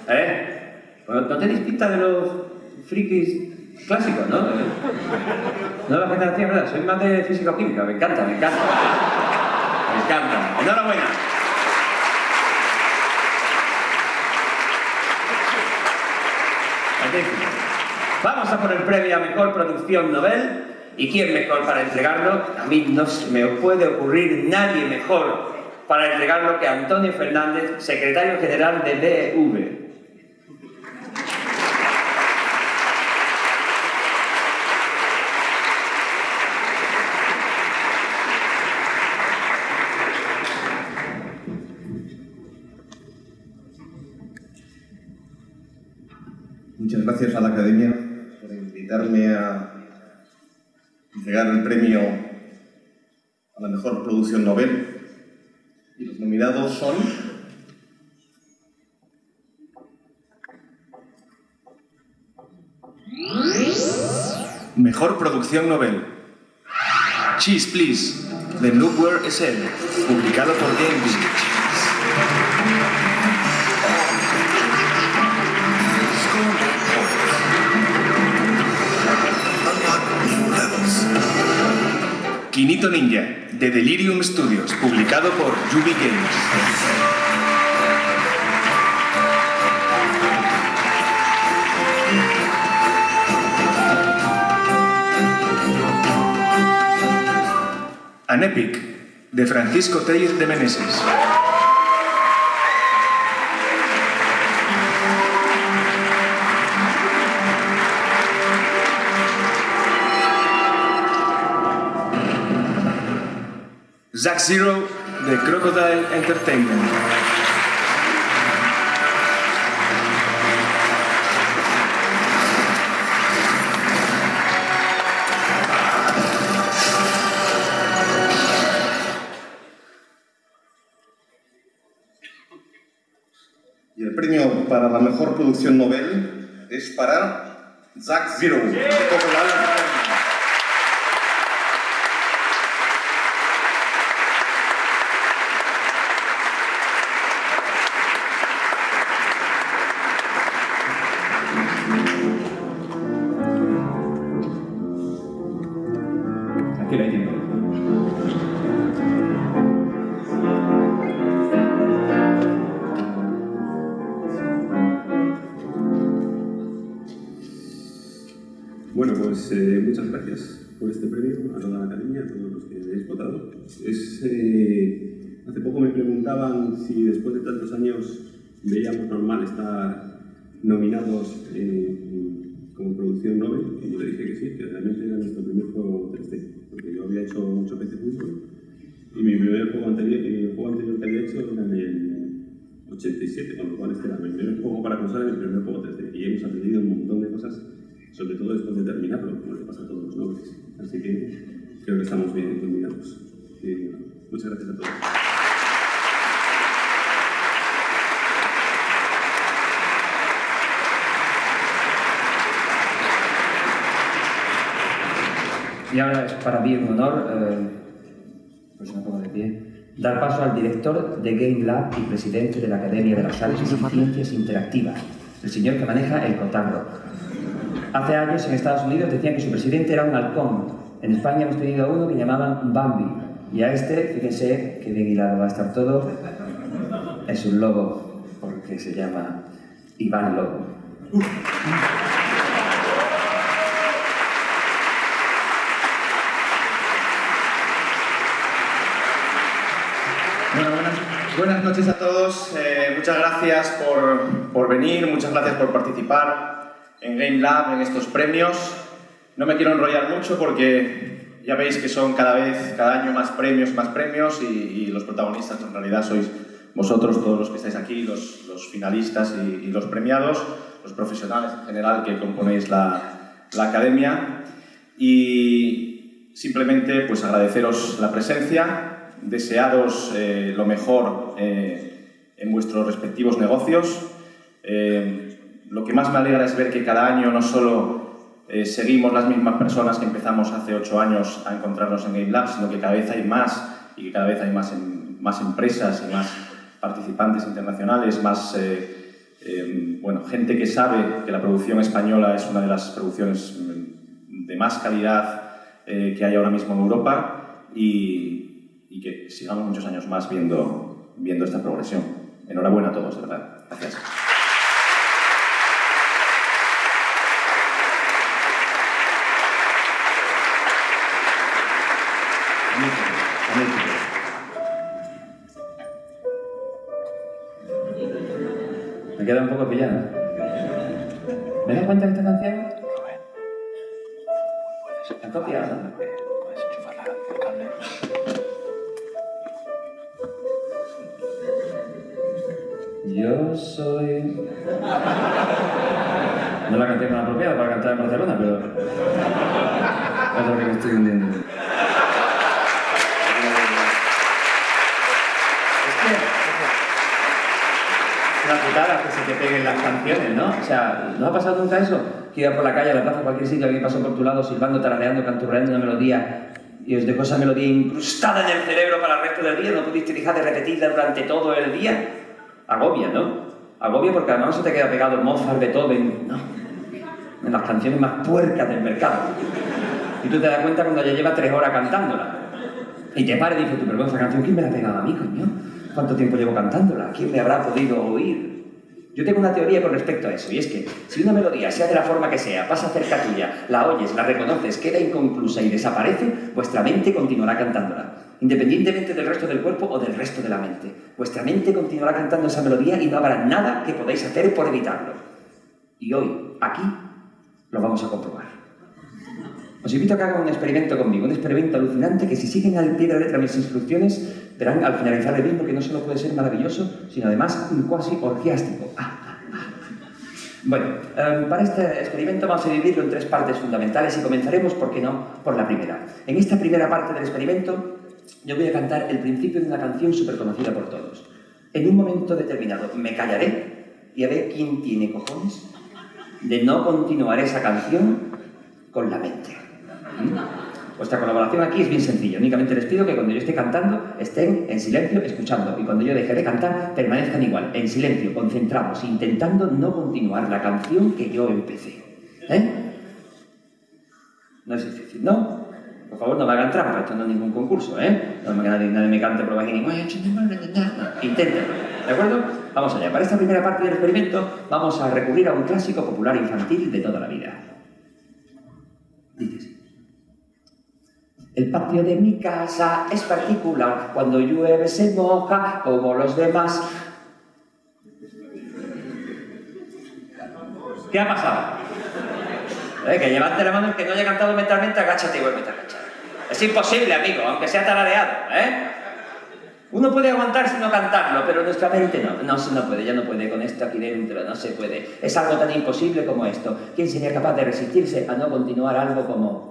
Speaker 23: ¿Eh? No tenéis pinta de los frikis clásicos, ¿no? ¿Eh? Nueva generación, ¿verdad? Soy más de físico-química, me encanta, me encanta. Me encanta. Enhorabuena. Vamos a por el premio a Mejor Producción Nobel. ¿Y quién mejor para entregarlo? A mí no se me puede ocurrir nadie mejor para entregarlo que Antonio Fernández, secretario general de DEV.
Speaker 24: Muchas gracias a la Academia por invitarme a entregar el premio a la mejor producción Nobel. Mejor producción Nobel. Cheese Please, de Nowhere SL, publicado por Game Quinito Ninja, de Delirium Studios, publicado por Yubi Games. An Epic, de Francisco Tellez de Meneses. Zack Zero, de Crocodile Entertainment. Mejor producción Nobel es para Bueno, pues eh, muchas gracias por este premio a toda la academia, a todos los que habéis votado. Es, eh, hace poco me preguntaban si después de tantos años veíamos normal estar nominados eh, como producción Nobel, y yo le dije que sí, que realmente era nuestro primer juego 3D, porque yo había hecho muchas veces fútbol, y mi primer juego anterior, el juego anterior que había hecho era en el 87, con lo cual este era mi primer juego para consola y mi primer juego 3D, y hemos aprendido un montón de cosas sobre todo después de terminarlo, como le pasa a todos los nobles. Así que creo que estamos bien combinados. Y, muchas gracias a todos.
Speaker 1: Y ahora es para mí un honor, eh, pues me pongo de pie, dar paso al director de Game Lab y presidente de la Academia de las Artes y Ciencias Interactivas, el señor que maneja el cotarro. Hace años en Estados Unidos decían que su presidente era un halcón. En España hemos tenido a uno que llamaban Bambi. Y a este, fíjense que bien hilado va a estar todo, es un lobo, porque se llama Iván Lobo.
Speaker 25: Buenas noches a todos. Eh, muchas gracias por, por venir, muchas gracias por participar en Game Lab, en estos premios. No me quiero enrollar mucho porque
Speaker 26: ya veis que son cada vez, cada año más premios, más premios y, y los protagonistas en realidad sois vosotros, todos los que estáis aquí, los, los finalistas y, y, los premiados, los profesionales en general que componéis la, la academia y simplemente pues agradeceros la presencia, desearos eh, lo mejor eh, en vuestros respectivos negocios. Eh, lo que más me alegra es ver que cada año no solo eh, seguimos las mismas personas que empezamos hace ocho años a encontrarnos en Game Lab, sino que cada vez hay más y cada vez hay más, más empresas y más participantes internacionales, más eh, eh, bueno, gente que sabe que la producción española es una de las producciones mm, de más calidad eh, que hay ahora mismo en Europa y, y, que sigamos muchos años más viendo, viendo esta progresión. Enhorabuena a todos, de verdad. Gracias.
Speaker 1: Queda un poco pillado. ¿Me das cuenta de esta canción? ¿La copiado? Yo soy... No la canté con apropiada para cantar en Barcelona, pero... Es lo que me estoy hundiendo. Putada que se te peguen las canciones, ¿no? O sea, ¿no ha pasado nunca eso? Que iba por la calle, a la plaza, a cualquier sitio, alguien pasó por tu lado silbando, tarareando, canturreando una melodía y os dejó esa melodía incrustada en el cerebro para el resto del día, no pudiste dejar de repetirla durante todo el día. Agobia, ¿no? Agobia porque además se te queda pegado Mozart, Beethoven, ¿no? En las canciones más puercas del mercado. Y tú te das cuenta cuando ya lleva tres horas cantándola. Y te pares y dices, pero esa canción, ¿quién me la ha pegado a mí, coño? ¿Cuánto tiempo llevo cantándola? ¿Quién me habrá podido oír? Yo tengo una teoría con respecto a eso, y es que si una melodía, sea de la forma que sea, pasa cerca tuya, la oyes, la reconoces, queda inconclusa y desaparece, vuestra mente continuará cantándola, independientemente del resto del cuerpo o del resto de la mente. Vuestra mente continuará cantando esa melodía y no habrá nada que podáis hacer por evitarlo. Y hoy, aquí, lo vamos a comprobar. Os invito a que hagan un experimento conmigo, un experimento alucinante que si siguen al pie de la letra mis instrucciones, verán al finalizar el mismo que no solo puede ser maravilloso, sino además un cuasi orgiástico. Ah, ah, ah. Bueno, um, para este experimento vamos a dividirlo en tres partes fundamentales y comenzaremos, ¿por qué no?, por la primera. En esta primera parte del experimento yo voy a cantar el principio de una canción súper conocida por todos. En un momento determinado me callaré y a ver quién tiene cojones de no continuar esa canción con la mente. Vuestra colaboración aquí es bien sencilla. Únicamente les pido que cuando yo esté cantando estén en silencio escuchando y cuando yo deje de cantar permanezcan igual, en silencio, concentrados, intentando no continuar la canción que yo empecé. ¿Eh? No es difícil, ¿no? Por favor, no me hagan trampa, esto no es ningún concurso, ¿eh? No me, nadie, nadie me cante por bajini. No, inténtenlo, ¿de acuerdo? Vamos allá. Para esta primera parte del experimento vamos a recurrir a un clásico popular infantil de toda la vida. Dices. El patio de mi casa es particular, cuando llueve se moja como los demás. ¿Qué ha pasado? ¿Eh? Que levante la mano el que no haya cantado mentalmente, agáchate y vuelve a agachar. Es imposible, amigo, aunque sea tarareado, ¿eh? Uno puede aguantar sin no cantarlo, pero nuestra mente no. No, no puede, ya no puede con esto aquí dentro, no se puede. Es algo tan imposible como esto. ¿Quién sería capaz de resistirse a no continuar algo como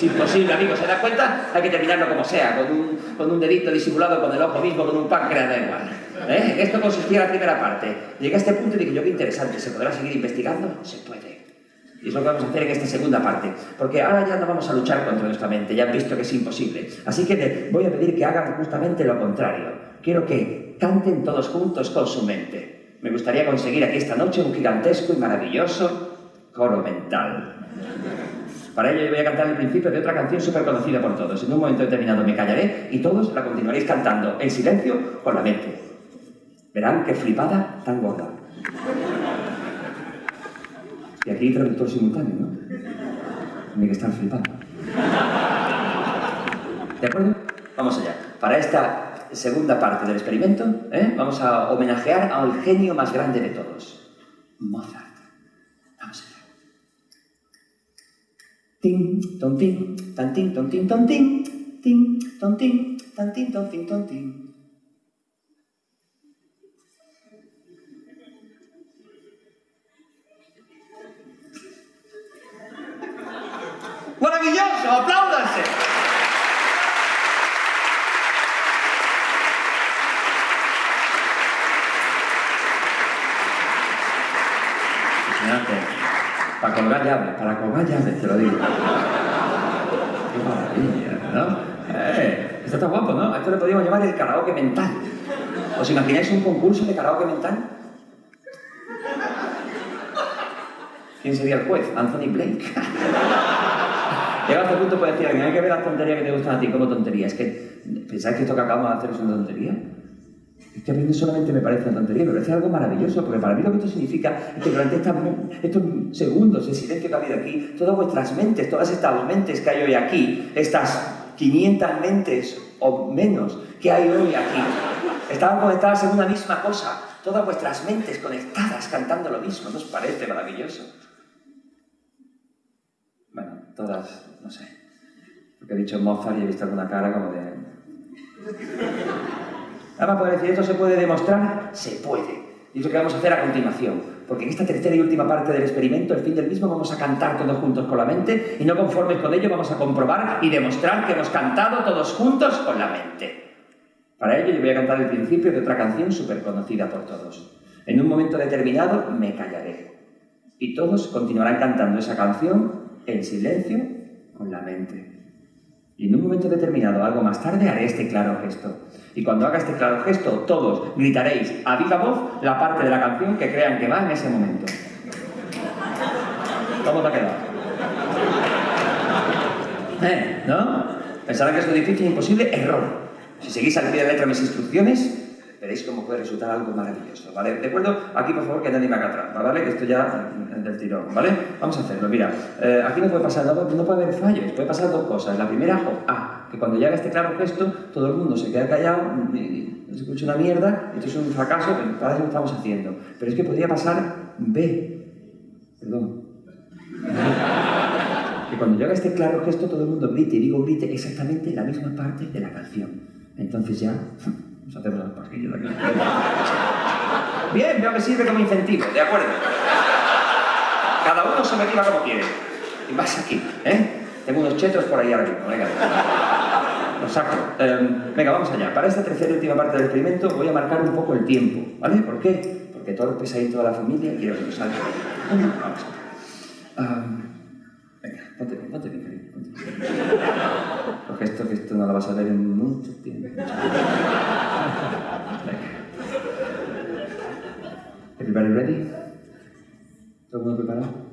Speaker 1: Es imposible, amigo, ¿se da cuenta? Hay que terminarlo como sea, con un, con un dedito disimulado con el ojo mismo, con un páncreas, da igual. ¿Eh? Esto consistía en la primera parte. Llegué a este punto y dije yo, qué interesante, ¿se podrá seguir investigando? Se puede. Y es lo que vamos a hacer en esta segunda parte. Porque ahora ya no vamos a luchar contra nuestra mente, ya han visto que es imposible. Así que les voy a pedir que hagan justamente lo contrario. Quiero que canten todos juntos con su mente. Me gustaría conseguir aquí esta noche un gigantesco y maravilloso coro mental. Para ello yo voy a cantar el principio de otra canción súper conocida por todos. En un momento determinado me callaré y todos la continuaréis cantando en silencio con la mente. Verán qué flipada tan gorda. Y aquí traductor simultáneo, ¿no? Tiene que estar flipando. ¿De acuerdo? Vamos allá. Para esta segunda parte del experimento, ¿eh? vamos a homenajear al genio más grande de todos, Mozart. Vamos allá. Tin, ton, tin, tan, tin, ton, tin, ton, tin, tin, ton, tin, tan, tin, ton, tin, ton, tin. ¡Maravilloso! ¡Apláudanse! Imagínate, para colgar llaves, para colgar llaves, te lo digo. Qué maravilla, ¿no? Eh, esto está guapo, ¿no? Esto le podríamos llamar el karaoke mental. ¿Os imagináis un concurso de karaoke mental? ¿Quién sería el juez? Anthony Blake. Llega a este punto puede decir, hay que ver las tonterías que te gustan a ti como tonterías. Es que, ¿pensáis que esto que acabamos de hacer es una tontería? Que a mí solamente me parece una tontería, me parece algo maravilloso, porque para mí lo que esto significa es que durante estos segundos de silencio que ha habido aquí, todas vuestras mentes, todas estas mentes que hay hoy aquí, estas 500 mentes o menos que hay hoy aquí, estaban conectadas en una misma cosa, todas vuestras mentes conectadas cantando lo mismo, ¿no os parece maravilloso? Bueno, todas, no sé, porque he dicho Mozart y he visto alguna cara como de... Ahora poder decir, ¿esto se puede demostrar? Se puede. Y es lo que vamos a hacer a continuación. Porque en esta tercera y última parte del experimento, el fin del mismo, vamos a cantar todos juntos con la mente y no conformes con ello vamos a comprobar y demostrar que hemos cantado todos juntos con la mente. Para ello yo voy a cantar el principio de otra canción súper conocida por todos. En un momento determinado me callaré. Y todos continuarán cantando esa canción en silencio con la mente. Y en un momento determinado, algo más tarde, haré este claro gesto. Y cuando haga este claro gesto, todos gritaréis a viva voz la parte de la canción que crean que va en ese momento. ¿Cómo te ha quedado? ¿Eh? ¿No? Pensarán que es difícil e imposible. Error. Si seguís al pie de letra mis instrucciones, veréis cómo puede resultar algo maravilloso, ¿vale? De acuerdo, aquí por favor que nadie me haga trampa, ¿vale? Que esto ya eh, del tirón, ¿vale? Vamos a hacerlo, mira, eh, aquí no puede pasar nada, no puede haber fallos, puede pasar dos cosas. La primera, o A, que cuando llega este claro gesto, todo el mundo se queda callado, y no se escucha una mierda, esto es un fracaso, pero para eso lo estamos haciendo. Pero es que podría pasar B, perdón, que cuando llega este claro gesto, todo el mundo grite, y digo grite exactamente la misma parte de la canción. Entonces ya nos hacemos las pajillas de aquí. Bien, veo que sirve como incentivo, ¿de acuerdo? Cada uno se motiva como quiere. Y vas aquí, ¿eh? Tengo unos chetos por ahí arriba, venga. Los saco. Eh, venga, vamos allá. Para esta tercera y última parte del experimento voy a marcar un poco el tiempo, ¿vale? ¿Por qué? Porque todo el pesadito de la familia quiero que lo salga. Vamos allá. Ah, venga, ponte bien, ponte bien, cariño, ponte bien. Esto, que esto no lo vas a ver en mucho tiempo. Everybody ready? ¿Todo el mundo preparado?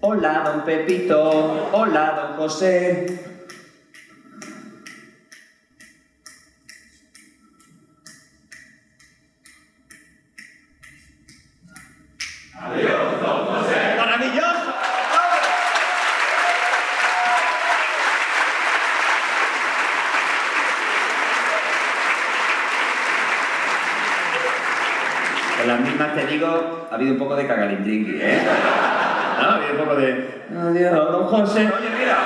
Speaker 1: Hola, don Pepito. Hola, don José. ¡Maravilloso! En ha habido un poco de cagalindringui, ¿eh? ¿No? Ha habido un poco de... Adiós, don José. Oye, mira.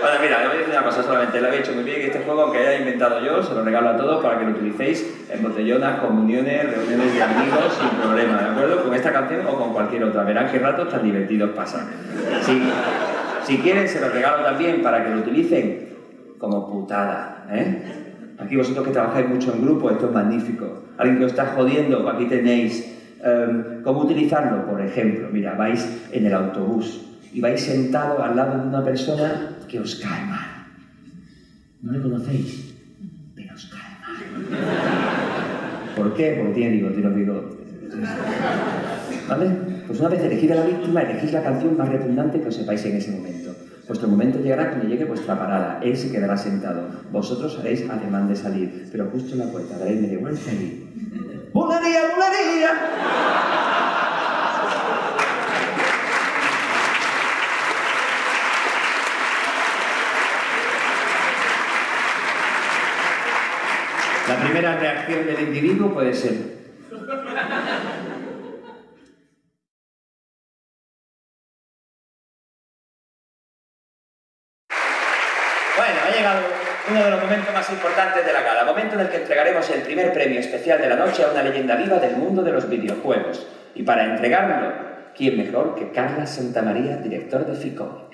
Speaker 1: Bueno, mira, le voy a decir una cosa solamente. Le había dicho muy bien que este juego, aunque haya inventado yo, se lo regalo a todos para que lo utilicéis en botellonas, comuniones, reuniones de amigos, sin problema, ¿de acuerdo? Con esta canción o con cualquier otra. Verán qué ratos tan divertidos pasan. Si, si quieren, se lo regalo también para que lo utilicen como putada, ¿eh? Aquí vosotros que trabajáis mucho en grupo, esto es magnífico. Alguien que os está jodiendo, aquí tenéis em, cómo utilizarlo, por ejemplo. Mira, vais en el autobús y vais sentado al lado de una persona que os cae mal. No le conocéis, pero os cae mal. ¿Por qué? Porque tiene bigote. ¿Vale? Pues una vez elegida la víctima, elegís la canción más repugnante que os sepáis en ese momento. Vuestro momento llegará cuando llegue vuestra parada. Él se quedará sentado. Vosotros haréis ademán de salir, pero justo en la puerta daréis media vuelta y... ¡Bulería, bulería!
Speaker 23: La primera reacción del individuo puede ser primer premio especial de la noche a una leyenda viva del mundo de los videojuegos. Y para entregarlo, ¿quién mejor que Carlos Santamaría, director de FICOMIC?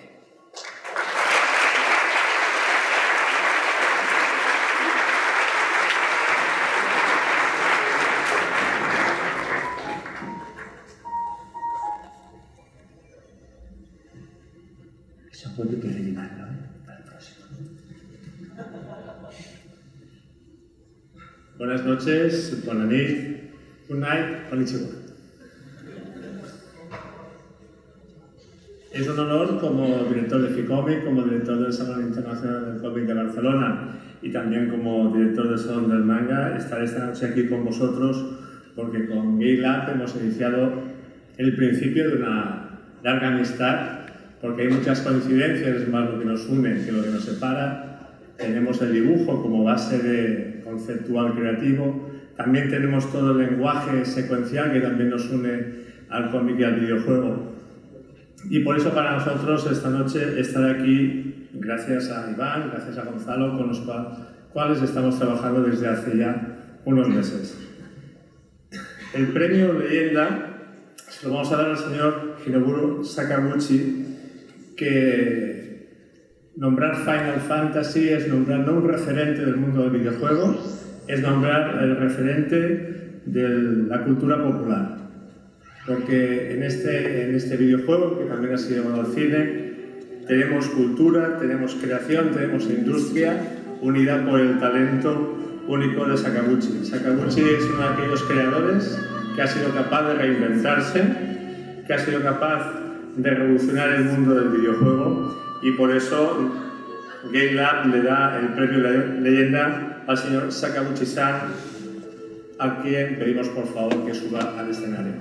Speaker 11: Noches, good night, konnichiwa. Es un honor como director de FICOMIC, como director del Salón Internacional del Cómic de Barcelona y también como director del Salón del Manga estar esta noche aquí con vosotros porque con Gay Lab hemos iniciado el principio de una larga amistad porque hay muchas coincidencias, más lo que nos une que lo que nos separa. Tenemos el dibujo como base de conceptual creativo, también tenemos todo el lenguaje secuencial que también nos une al cómic y al videojuego. Y por eso para nosotros esta noche estar aquí, gracias a Iván, gracias a Gonzalo, con los cuales estamos trabajando desde hace ya unos meses. El premio Leyenda se lo vamos a dar al señor Hinoburo Sakaguchi, que nombrar Final Fantasy es nombrar no un referente del mundo del videojuego, es nombrar el referente de la cultura popular porque en este, en este videojuego, que también ha sido llevado al cine, tenemos cultura, tenemos creación, tenemos industria, unida por el talento único de Sakaguchi. Sakaguchi es uno de aquellos creadores que ha sido capaz de reinventarse, que ha sido capaz de revolucionar el mundo del videojuego y por eso Game Lab le da el premio leyenda al señor Sakaguchi-san, a quien pedimos por favor que suba al escenario.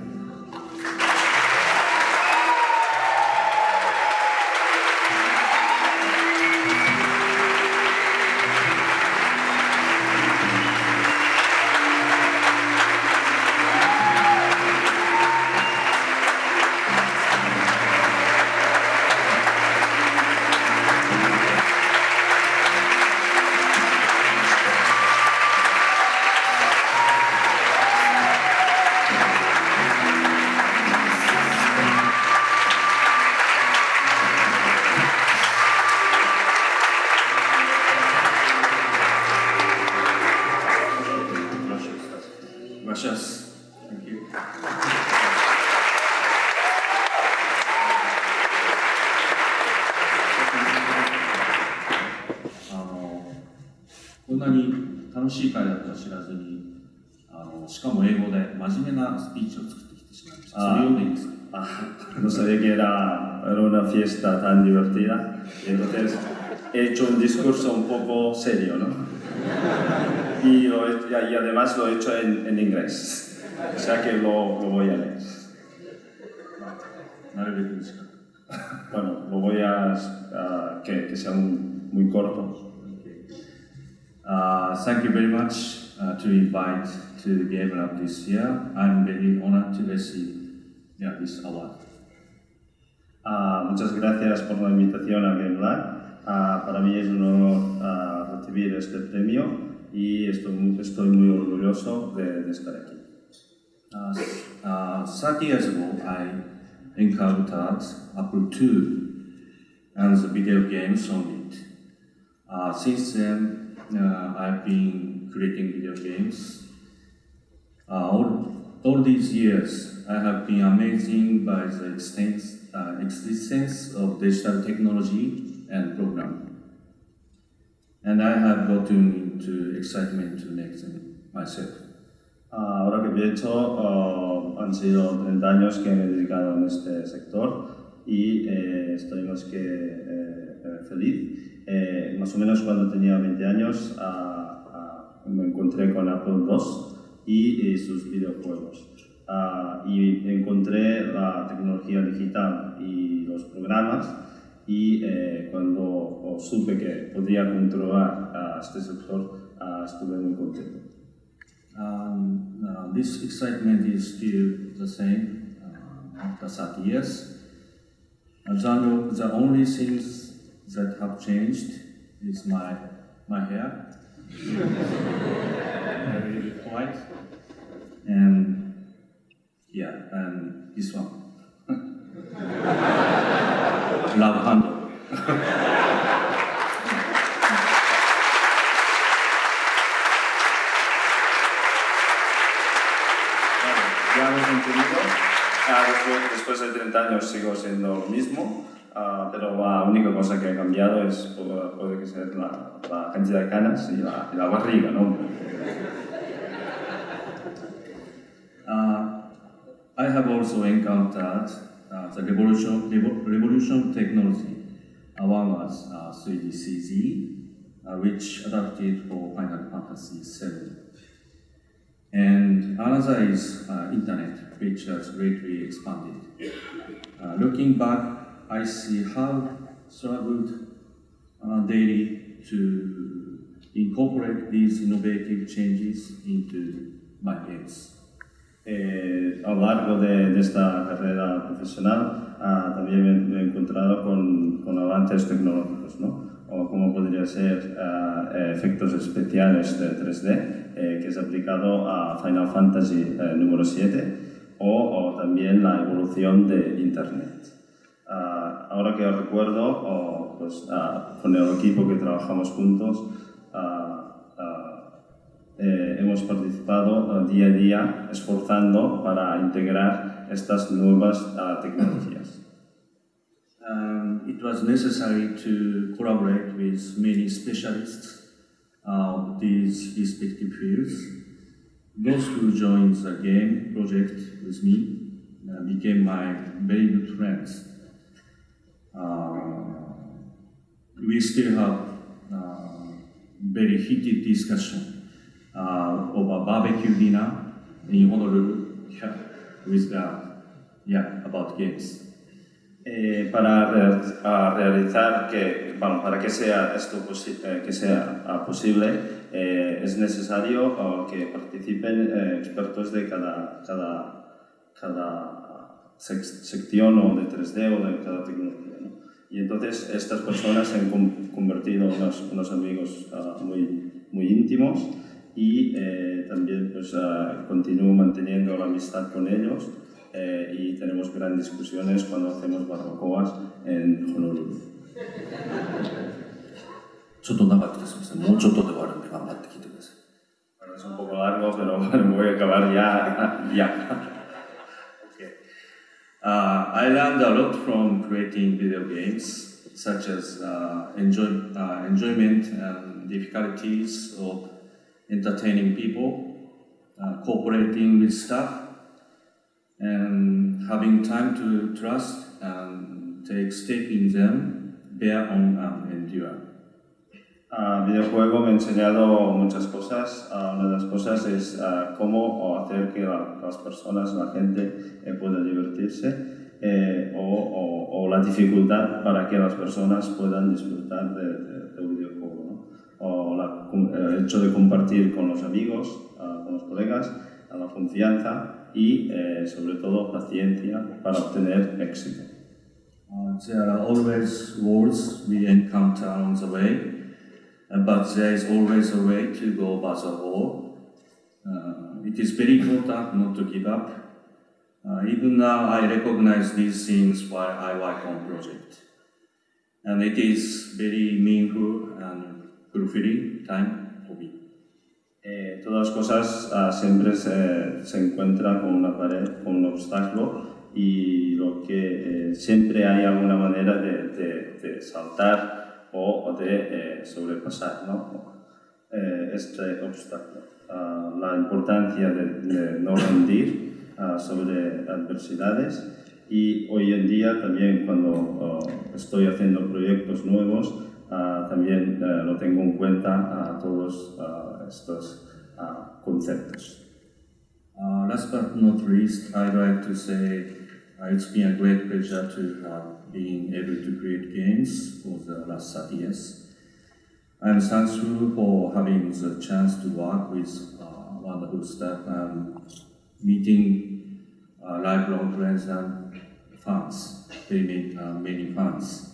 Speaker 24: Gracias. Thank you.
Speaker 27: あのこんなに楽しい会だとは知らずにあのしかも英語で真面目なスピーチを作ってきてしまいました。それ読んでいいですか
Speaker 25: No sabía que era, era una fiesta tan divertida, entonces he hecho un discurso un poco serio, ¿no? Y, lo he- y además lo he hecho en, en inglés, o sea que lo, lo voy a leer. Bueno, lo voy a, a- que, que sea un- muy corto.
Speaker 27: Uh, thank you very much uh, to invite to Game Lab this year. I'm very honored to receive yeah, this award.
Speaker 25: Ah, muchas gracias por la invitación a Game Lab. Ah, para mí es un honor ah, recibir este premio y estoy estoy muy orgulloso de, de estar aquí.
Speaker 27: Uh, uh, 30 years ago, I encountered Apple II and the video games on it. Uh, since then, uh, I've been creating video games. Uh, all, all these years, I have been amazed by the extent, uh, existence of digital technology and programming. And I have gotten into excitement to make them myself.
Speaker 25: Ah, ahora que pienso, ah, han sido 30 años que me he dedicado en este sector y eh, estoy más que eh, eh, feliz. Eh, más o menos cuando tenía 20 años ah, ah, me encontré con Apple II y, eh, sus videojuegos. Ah, y encontré la tecnología digital y los programas y eh, cuando supe que podía controlar este sector ah, estuve muy contento.
Speaker 27: Um, this excitement is still the same uh, after 30 years. The, the only things that have changed is my, my hair. Very white. And yeah, and this one.
Speaker 25: Ya hemos. Ah, después, de 30 años sigo siendo lo mismo, ah, pero la única cosa que ha cambiado es puede, que sea la, la cantidad de canas y la, y la barriga, ¿no?
Speaker 27: Uh, I have also encountered uh, the revolution, revo- revolution technology. One was uh, 3DCZ, uh, which adapted for Final Fantasy VII. And another is uh, internet, which has greatly expanded. Uh, looking back, I see how struggled uh, daily to incorporate these innovative changes into my games.
Speaker 25: Eh, a lo largo de, de esta carrera profesional ah, también me, he encontrado con, con avances tecnológicos, ¿no? o como podría ser ah, eh, efectos especiales de 3D, eh, que es aplicado a Final Fantasy eh, número 7, o, o también la evolución de Internet. Ah, ahora que recuerdo, o, pues, ah, con el equipo que trabajamos juntos, ah, ah, eh, hemos participado día a día esforzando para integrar estas nuevas ah, tecnologías.
Speaker 27: Um, it was necessary to collaborate with many specialists of these respective fields. Those who joined the game project with me uh, became my very good friends. Uh, we still have uh, very heated discussion uh, over barbecue dinner in Honolulu with uh, yeah about games.
Speaker 25: Eh, para re- realizar que, bueno, para que sea esto eh, que sea ah, posible, eh, es necesario que participen eh, expertos de cada, cada, cada sec- sección o de 3D o de cada tecnología. ¿no? Y entonces estas personas se han con- convertido en unos, unos amigos ah, muy, muy íntimos y eh, también pues, uh, continúo manteniendo la amistad con ellos eh, y tenemos grandes discusiones cuando hacemos barbacoas en Honolulu. Bueno, es un poco largo, pero voy a acabar ya. ya. okay.
Speaker 27: uh, I learned a lot from creating video games, such as uh, enjoy, enjoyment and difficulties of entertaining people, uh, cooperating with staff, and having time to trust and take stake in them, bear on and endure.
Speaker 25: Ah, videojuego me ha enseñado muchas cosas. Ah, una de las cosas es ah, cómo hacer que la- las personas, la gente, eh, pueda divertirse eh, o, o- o la dificultad para que las personas puedan disfrutar de, de- de videojuego. O la- el hecho de compartir con los amigos, ah, con los colegas, la confianza y eh, sobre todo paciencia para obtener éxito.
Speaker 27: Uh, there are always walls we encounter along the way, uh, but there is always a way to go over the wall. Uh, it is very important not to give up. Even now, I recognize these things while I work on project, and it is very meaningful and fulfilling time for me.
Speaker 25: Eh, todas las cosas ah, siempre se, se encuentran con una pared, con un obstáculo y lo que eh, siempre hay alguna manera de, de- de saltar o, o de eh, sobrepasar ¿no? Eh, este obstáculo. Ah, la importancia de, de no rendir ah, sobre adversidades y hoy en día también cuando estoy haciendo proyectos nuevos también eh, lo tengo en cuenta todos ah, estos ah, conceptos.
Speaker 27: Last but not least, I'd like to say it's been a great pleasure to have been able to create games for the last 30 years. I'm thankful for having the chance to work with uh, wonderful stuff. Um, meeting uh, lifelong friends and fans, very many, uh, many fans.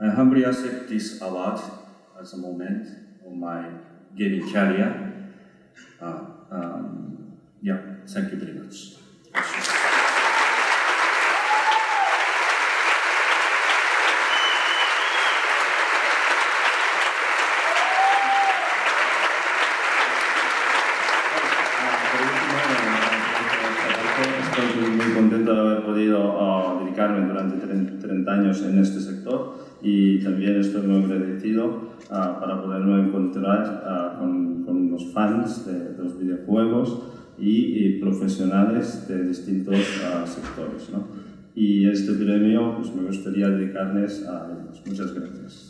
Speaker 27: I humbly accept this award as a moment of my gaming career. Uh, um, yeah, thank you very much.
Speaker 25: Estoy muy contento de haber podido ah, dedicarme durante 30 años en sector y también estoy muy agradecido ah, para poderme encontrar ah, con, con, los fans de, de los videojuegos y, y, profesionales de distintos sectores. ¿no? Y este premio pues, me gustaría dedicarles a ellos. Muchas gracias.